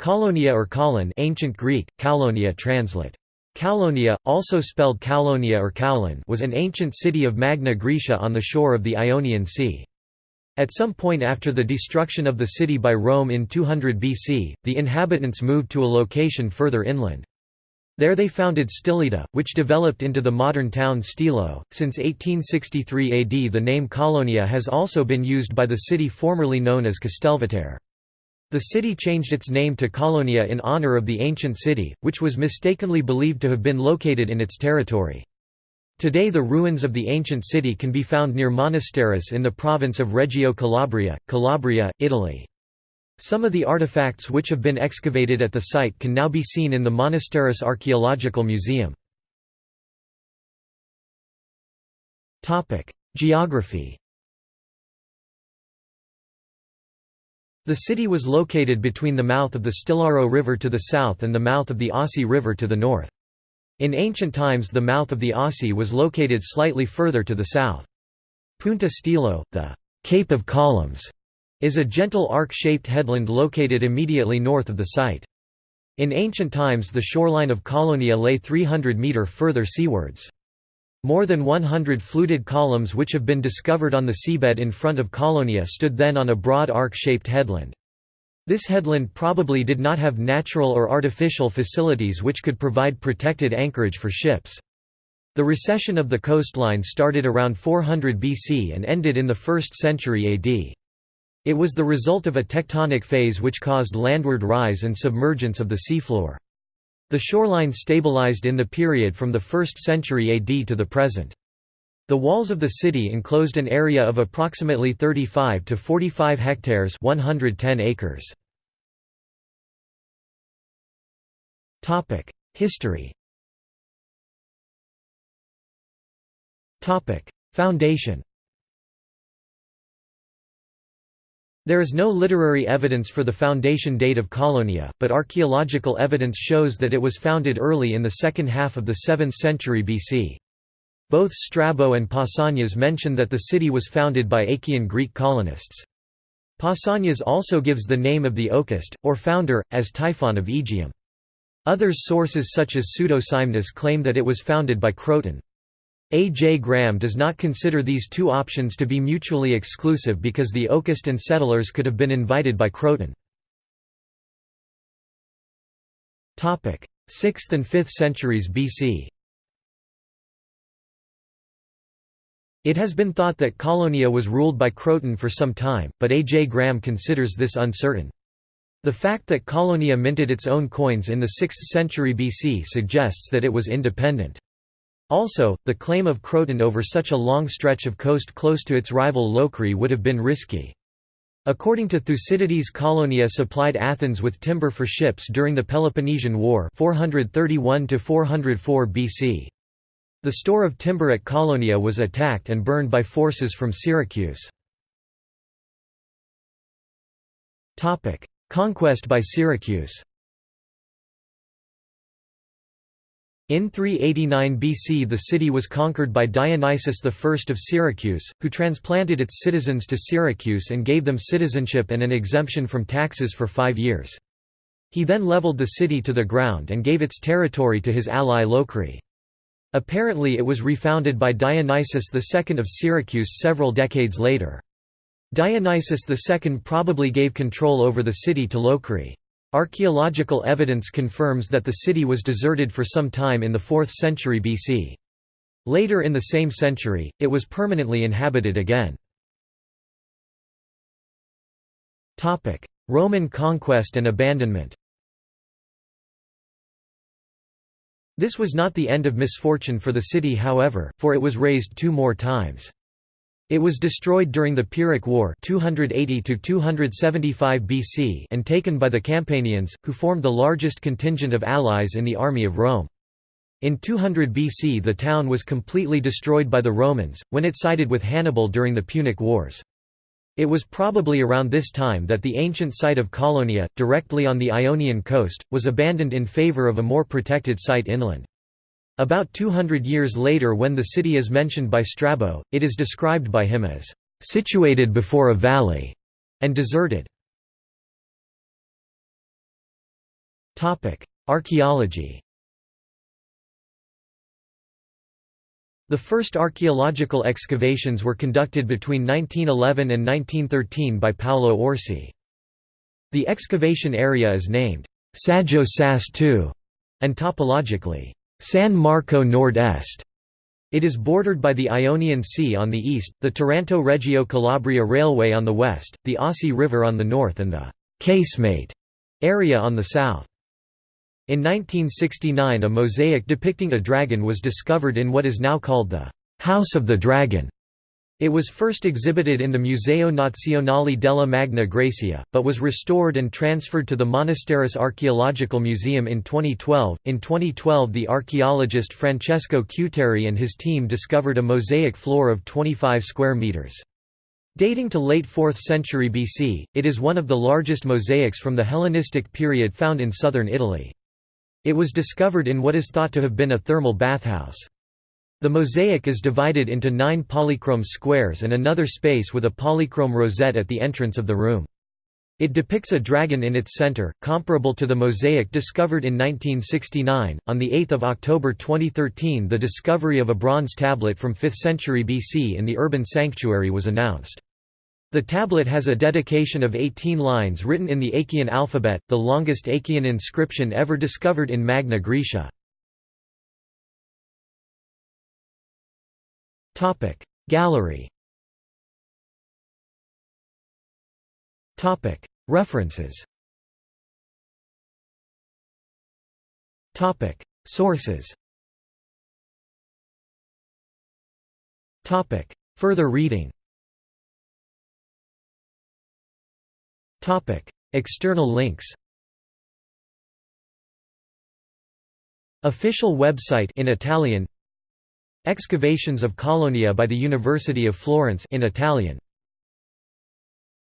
Kolonia or Kolon ancient Greek, Kaulonia translate. Kaulonia, also spelled Kaulonia or Kaulon was an ancient city of Magna Graecia on the shore of the Ionian Sea. At some point after the destruction of the city by Rome in 200 BC, the inhabitants moved to a location further inland. There they founded Stylida, which developed into the modern town Stilo. Since 1863 AD, the name Kolonia has also been used by the city formerly known as Castelvetere. The city changed its name to Colonia in honor of the ancient city, which was mistakenly believed to have been located in its territory. Today the ruins of the ancient city can be found near Monasterace in the province of Reggio Calabria, Calabria, Italy. Some of the artifacts which have been excavated at the site can now be seen in the Monasterace Archaeological Museum. Geography The city was located between the mouth of the Stilaro River to the south and the mouth of the Assi River to the north. In ancient times the mouth of the Assi was located slightly further to the south. Punta Stilo, the Cape of Columns, is a gentle arc-shaped headland located immediately north of the site. In ancient times the shoreline of Colonia lay 300 metre further seawards. More than 100 fluted columns which have been discovered on the seabed in front of Colonia stood then on a broad arc-shaped headland. This headland probably did not have natural or artificial facilities which could provide protected anchorage for ships. The recession of the coastline started around 400 BC and ended in the 1st century AD. It was the result of a tectonic phase which caused landward rise and submergence of the seafloor. The shoreline stabilized in the period from the 1st century AD to the present. The walls of the city enclosed an area of approximately 35 to 45 hectares 110 acres. History Foundation There is no literary evidence for the foundation date of Colonia, but archaeological evidence shows that it was founded early in the second half of the 7th century BC. Both Strabo and Pausanias mention that the city was founded by Achaean Greek colonists. Pausanias also gives the name of the Oecist, or founder, as Typhon of Aegium. Other sources such as Pseudo-Scymnus claim that it was founded by Croton. A. J. Graham does not consider these two options to be mutually exclusive because the Oecist and settlers could have been invited by Croton. 6th and 5th centuries BC It has been thought that Colonia was ruled by Croton for some time, but A. J. Graham considers this uncertain. The fact that Colonia minted its own coins in the 6th century BC suggests that it was independent. Also, the claim of Croton over such a long stretch of coast close to its rival Locri would have been risky. According to Thucydides Kolonia supplied Athens with timber for ships during the Peloponnesian War 431 BC. The store of timber at Kolonia was attacked and burned by forces from Syracuse. Conquest by Syracuse In 389 BC the city was conquered by Dionysius I of Syracuse, who transplanted its citizens to Syracuse and gave them citizenship and an exemption from taxes for five years. He then leveled the city to the ground and gave its territory to his ally Locri. Apparently it was refounded by Dionysius II of Syracuse several decades later. Dionysius II probably gave control over the city to Locri. Archaeological evidence confirms that the city was deserted for some time in the 4th century BC. Later in the same century, it was permanently inhabited again. Roman conquest and abandonment This was not the end of misfortune for the city however, for it was razed two more times. It was destroyed during the Pyrrhic War 280 BC and taken by the Campanians, who formed the largest contingent of allies in the army of Rome. In 200 BC the town was completely destroyed by the Romans, when it sided with Hannibal during the Punic Wars. It was probably around this time that the ancient site of Colonia, directly on the Ionian coast, was abandoned in favour of a more protected site inland. About 200 years later when the city is mentioned by Strabo, it is described by him as, "...situated before a valley", and deserted. Archaeology The first archaeological excavations were conducted between 1911 and 1913 by Paolo Orsi. The excavation area is named Saggio Sas II and topologically San Marco Nord-Est. It is bordered by the Ionian Sea on the east, the Taranto-Reggio Calabria Railway on the west, the Assi River on the north and the «casemate» area on the south. In 1969 a mosaic depicting a dragon was discovered in what is now called the «House of the Dragon» It was first exhibited in the Museo Nazionale della Magna Graecia, but was restored and transferred to the Monasterace Archaeological Museum in 2012. In 2012, the archaeologist Francesco Cuteri and his team discovered a mosaic floor of 25 square meters. Dating to late 4th century BC, it is one of the largest mosaics from the Hellenistic period found in southern Italy. It was discovered in what is thought to have been a thermal bathhouse. The mosaic is divided into nine polychrome squares and another space with a polychrome rosette at the entrance of the room. It depicts a dragon in its center, comparable to the mosaic discovered in 1969. On 8 October 2013, the discovery of a bronze tablet from 5th century BC in the urban sanctuary was announced. The tablet has a dedication of 18 lines written in the Achaean alphabet, the longest Achaean inscription ever discovered in Magna Graecia. Gallery Topic. References Topic. Sources Topic. Further reading Topic. External links Official website in Italian Excavations of Colonia by the University of Florence in Italian